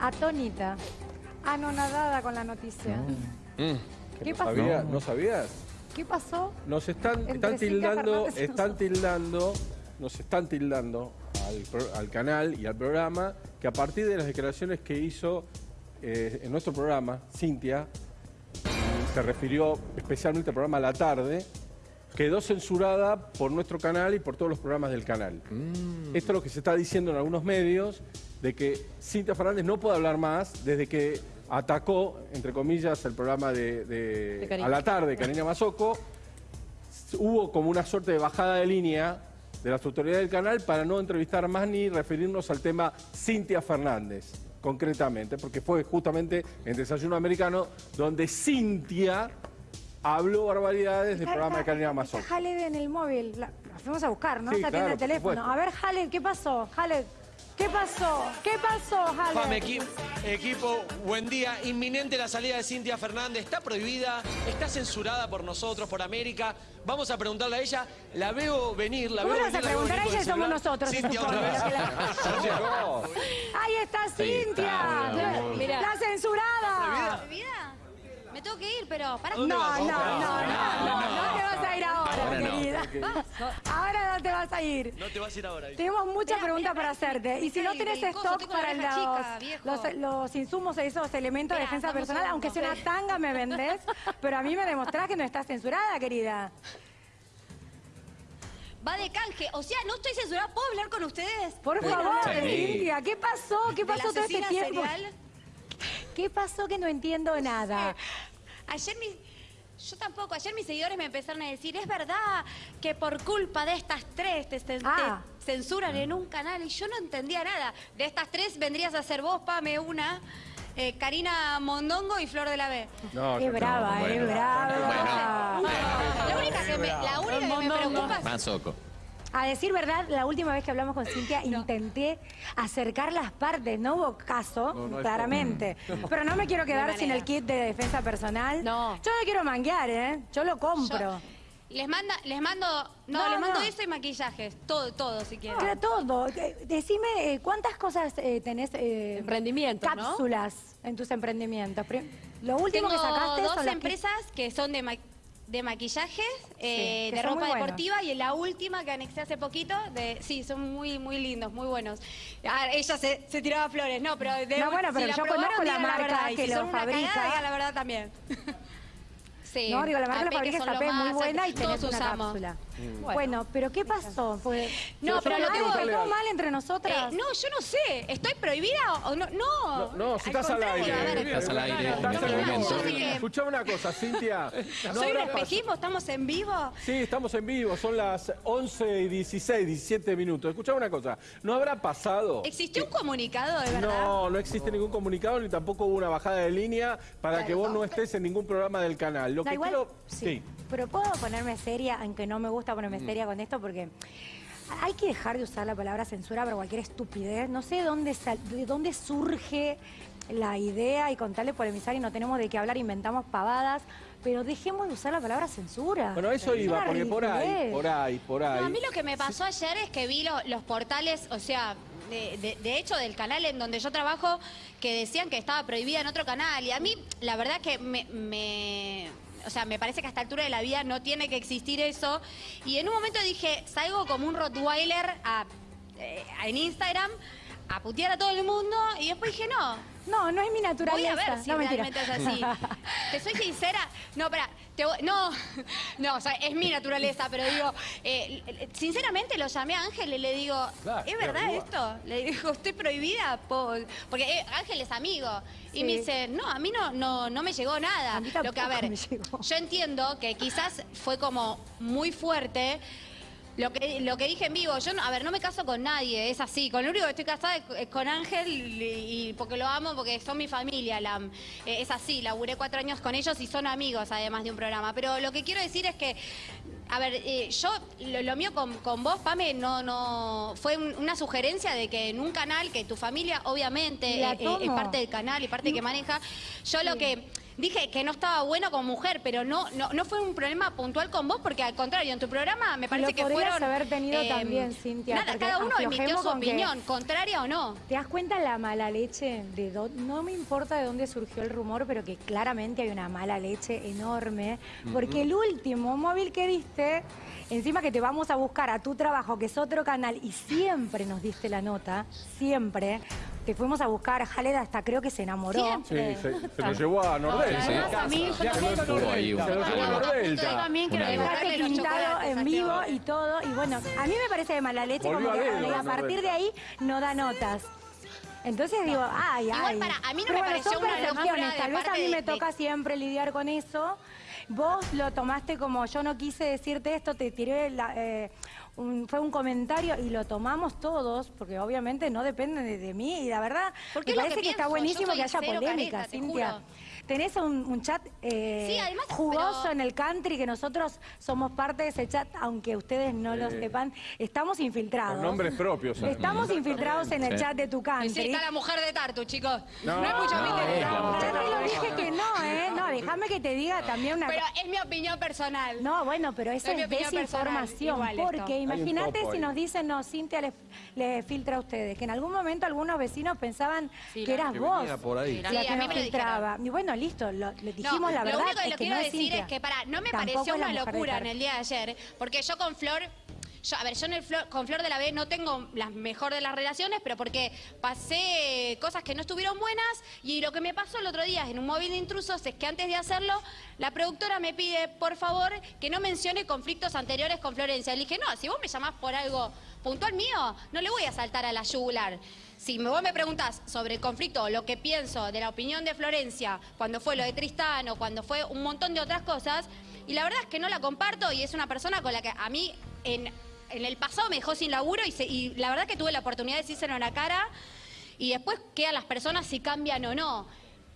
atónita, anonadada con la noticia. Mm. ¿Qué ¿No pasó? sabía- ¿No sabías? ¿Qué pasó? Nos están, tildando, están tildando, nos están tildando al, canal y al programa que a partir de las declaraciones que hizo eh, en nuestro programa, Cintia, se refirió especialmente al programa a la tarde, quedó censurada por nuestro canal y por todos los programas del canal. Esto es lo que se está diciendo en algunos medios, de que Cintia Fernández no puede hablar más desde que atacó, entre comillas, el programa de, de- De Karina. a la tarde, Karina Mazoco. Hubo como una suerte de bajada de línea de las autoridades del canal para no entrevistar más ni referirnos al tema Cintia Fernández, concretamente, porque fue justamente en Desayuno Americano donde Cintia habló barbaridades del programa de Mazoco. Está Haled en el móvil. La, la fuimos a buscar, ¿no? Sí, Está claro, el teléfono. supuesto. A ver, Haled, ¿qué pasó? Haled, ¿qué pasó? ¿Qué pasó, Haled? Pam, equi- equipo, buen día. Inminente la salida de Cintia Fernández. Está prohibida, está censurada por nosotros, por América. Vamos a preguntarle a ella. La veo venir, la ¿Cómo veo a venir. la veo preguntar a ella y somos nosotros? Cintia, otra vez. lo que la- Ahí está Cintia. La, la censurada. ¿Prohibida? Me tengo que ir, pero para No, no, no, no, no, no te vas a ir ahora, Ahora no. querida. Ahora no te vas a ir. No te vas a ir ahora. Tenemos muchas preguntas para hacerte. Y si no tenés stock para los, chica, viejo. los, los insumos, esos elementos de defensa personal, aunque sea una tanga me vendés, pero a mí me demostrás que no estás censurada, querida. Va de canje. O sea, no estoy censurada. ¿Puedo hablar con ustedes? Por ¿Puedo favor, Cintia, ¿qué pasó? ¿Qué pasó todo este tiempo? serial? ¿Qué pasó que no entiendo nada? Ayer mis... Yo tampoco. Ayer mis seguidores me empezaron a decir, es verdad que por culpa de estas tres te, Ah. censuran en un canal. Y yo no entendía nada. De estas tres vendrías a ser vos, Pame, una, eh, Karina Mondongo y Flor de la B. No, Es brava, bueno. es brava. La única que me, la única que me preocupa es... A decir verdad, la última vez que hablamos con Cintia intenté acercar las partes, no hubo caso, No, no hay claramente. Pero no me quiero quedar sin el kit de defensa personal. No. Yo no quiero manguear, ¿eh? Yo lo compro. Yo- les, manda, les mando... No, No, les mando no. eso y maquillajes. Todo, todo, si quieren. Claro, todo. Eh, Decime, eh, ¿cuántas cosas eh, tenés? eh, Emprendimientos, ¿no? Cápsulas en tus emprendimientos. Lo último Tengo que sacaste dos son las empresas que son de, ma- de maquillaje, eh, de ropa muy buenos. deportiva y la última que anexé hace poquito, de, sí, son muy muy lindos, muy buenos. Ah, ella se, se tiraba flores, no, pero de, No, bueno, si pero la yo probaron, conozco la marca verdad, y que si lo son una fabrica. cagada, la verdad también. Sí, No, digo, la marca la fabrica es AP, muy buena y todos tenés una usamos. cápsula. Bueno. Bueno, pero ¿qué pasó? Porque No, pero lo mal, tengo- ¿Fue todo mal entre nosotras? Eh, no, yo no sé, ¿estoy prohibida o no? No, No, no, si estás al aire. a ver, Estás al aire Escuchame una cosa, Cintia. ¿no ¿Soy un espejismo? ¿Estamos en vivo? Sí, estamos en vivo, son las 11 y 16, 17 minutos. Escuchame una cosa, ¿no habrá pasado? ¿Existió un comunicado de verdad? No, no existe ningún comunicado ni tampoco hubo una bajada de línea para que vos no estés en ningún programa del canal. Lo Da que igual, quiero... sí. Pero puedo ponerme seria, aunque no me gusta ponerme Mm. seria con esto, porque hay que dejar de usar la palabra censura para cualquier estupidez. No sé de dónde, sal- de dónde surge la idea y con tal de polemizar y no tenemos de qué hablar, inventamos pavadas, pero dejemos de usar la palabra censura. Bueno, eso Es iba, porque por ahí, por ahí, por ahí. No, a mí lo que me pasó ayer es que vi lo- los portales, o sea, de, de- de hecho del canal en donde yo trabajo, que decían que estaba prohibida en otro canal. Y a mí, la verdad que me... me- o sea, me parece que a esta altura de la vida no tiene que existir eso. Y en un momento dije, salgo como un Rottweiler a- eh, en Instagram a putear a todo el mundo. Y después dije, no, No, no es mi Voy naturaleza. a ver si no, mentira. realmente es así. Te soy sincera. No, espera. te voy- no, no, o sea, es mi naturaleza, pero digo, eh, sinceramente lo llamé a Ángel y le digo, Claro, ¿es verdad esto? Le digo, estoy prohibida por- porque eh, Ángel es amigo. Y me dice, no, a mí no, no, no me llegó nada. A mí Lo que, a ver, me llegó. yo entiendo que quizás fue como muy fuerte. Lo que, lo que dije en vivo, yo, no- a ver, no me caso con nadie, es así. Con lo único que estoy casada es con Ángel y, y porque lo amo, porque son mi familia. la- eh, es así, laburé cuatro años con ellos y son amigos además de un programa. Pero lo que quiero decir es que, a ver, eh, yo, lo, lo mío con, con vos, Pame, no, no, fue un- una sugerencia de que en un canal que tu familia obviamente eh, es parte del canal y parte que maneja, yo lo que dije que no estaba bueno como mujer, pero no, no, no fue un problema puntual con vos, porque al contrario, en tu programa me parece Lo que podrías fueron... haber tenido también, Cintia, Nada, cada uno emitió su con que- opinión, contraria o no. ¿Te das cuenta la mala leche? De dó- no me importa de dónde surgió el rumor, pero que claramente hay una mala leche enorme. Porque el último móvil que diste, encima que te vamos a buscar a tu trabajo, que es otro canal, y siempre nos diste la nota, siempre. Te fuimos a buscar, Jaled hasta creo que se enamoró. Siempre. Sí, se, se lo llevó a Nordel. Sí. Además, a mí, yo también Se quiero- lo ahí un- llevó a Yo Nordelta. también quiero pintado chocolates, en vivo y todo. Y bueno, a mí me parece de mala leche Volvió como que a dedo, a, a partir de ahí no da notas. Entonces digo, ay, ay. Igual para- a mí no Pero me bueno, pareció son una percepciones. locura de Tal vez a mí me de- toca siempre lidiar con eso. Vos lo tomaste como yo no quise decirte esto, te tiré la, eh, un- fue un comentario y lo tomamos todos, porque obviamente no depende de, de mí y la verdad Porque me parece que que, está buenísimo que haya polémica, careta, Cintia. Tenés un, un chat eh, Sí, además, jugoso pero- en el country, que nosotros somos parte de ese chat, aunque ustedes no lo sepan, estamos infiltrados. Con nombres propios. ¿eh? Estamos infiltrados en el Sí. chat de tu Y country. sí, está la mujer de Tartu, chicos. No, No, hay mucho no, es. Yo te lo dije que no, ¿eh? No, déjame que te diga también una Pero es mi opinión personal. No, bueno, pero eso Es es desinformación. personal. Porque imagínate si ahí. nos dicen, no, Cintia le, le filtra a ustedes, que en algún momento algunos vecinos pensaban Sí, que eras que vos por ahí. la Sí, que a mí nos me lo filtraba. Y bueno, listo, lo- le dijimos No, la verdad. Lo único que es que quiero no es decir Cintia. es que, para, no me Tampoco pareció una locura en el día de ayer, porque yo con Flor, yo, a ver, yo en el Flor- con Flor de la B no tengo la mejor de las relaciones, pero porque pasé cosas que no estuvieron buenas y lo que me pasó el otro día en un móvil de intrusos es que antes de hacerlo, la productora me pide, por favor, que no mencione conflictos anteriores con Florencia. Le dije, no, si vos me llamás por algo puntual mío, no le voy a saltar a la yugular. Si vos me preguntás sobre el conflicto lo que pienso de la opinión de Florencia cuando fue lo de Tristán o cuando fue un montón de otras cosas, y la verdad es que no la comparto y es una persona con la que a mí en, en el pasado me dejó sin laburo y, se- y la verdad que tuve la oportunidad de decírselo en la cara y después quedan las personas si cambian o no.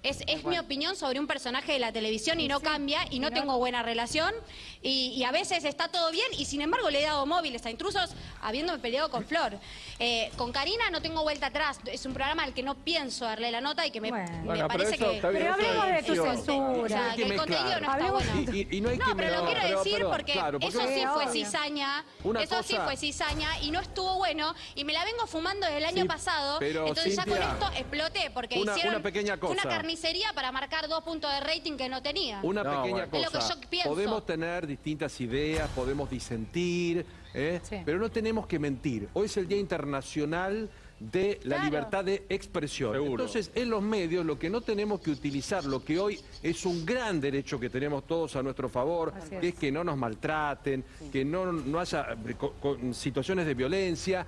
Es, es mi opinión sobre un personaje de la televisión y no cambia y no tengo buena relación y, y a veces está todo bien y sin embargo le he dado móviles a intrusos habiéndome peleado con Flor. Eh, con Karina no tengo vuelta atrás, es un programa al que no pienso darle la nota y que me, Bueno. me Bueno, pero parece eso que... bien, Pero hablemos de tu censura. O sea, que el contenido no está bueno. Y, y- y no hay No, que pero lo quiero pero- decir pero, porque claro, porque eso sí fue obvio. cizaña, Una eso sí fue cizaña y no estuvo bueno y me la vengo fumando desde el año Sí, pasado, pero, entonces ya con esto exploté porque una- hicieron una pequeña una cosa. Carnicería para marcar dos puntos de rating que no tenía. Una No, pequeña bueno. Es lo que cosa. yo pienso. Podemos tener distintas ideas, podemos disentir, ¿eh? Sí. pero no tenemos que mentir. Hoy es el Día Internacional de la Claro. libertad de expresión. Seguro. Entonces, en los medios lo que no tenemos que utilizar, lo que hoy es un gran derecho que tenemos todos a nuestro favor, Así que es. es que no nos maltraten, que no, no haya eh, co- con situaciones de violencia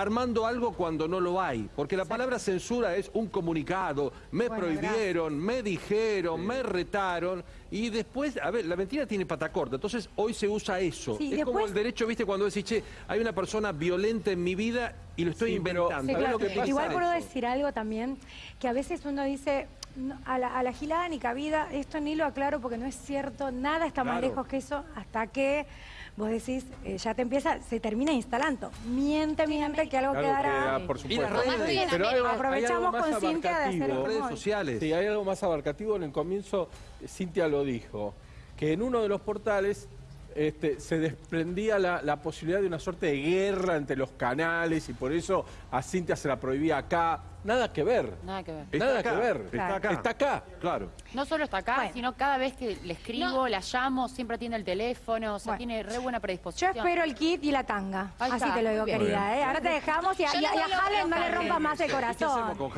armando algo cuando no lo hay, porque la palabra censura es un comunicado, me Bueno, prohibieron, me dijeron, me retaron y después, a ver, la mentira tiene pata corta, entonces hoy se usa eso. Sí, es como el derecho, viste, cuando decís, che, hay una persona violenta en mi vida y lo estoy Sí, pero- inventando. Sí, ¿Sabés claro. lo que pasa? Igual puedo Eso. decir algo también, que a veces uno dice, "No, a la, a la gilada ni cabida, esto ni lo aclaro porque no es cierto, nada está más Claro. lejos que eso, hasta que vos decís, eh, ya te empieza, se termina instalando. Miente, miente, que algo Claro quedará. que, por Y supuesto. las redes. Más bien, Pero hay algo- hay Aprovechamos algo más con Cintia de hacer este redes sociales. Sí, hay algo más abarcativo. En el comienzo, Cintia lo dijo, que en uno de los portales este, se desprendía la, la posibilidad de una suerte de guerra entre los canales y por eso a Cintia se la prohibía acá. Nada que ver. Nada que ver. Está Nada acá, que ver. Está acá. Está acá. Claro. No solo está acá, Bueno. sino cada vez que le escribo, No. la llamo, siempre atiende el teléfono, o sea, Bueno. tiene re buena Yo predisposición. espero el kit y la tanga. Ahí Así está, te lo digo, querida. ¿eh? Ahora te dejamos y a, Yo y a- a no le rompa más el ¿Qué hacemos corazón. con?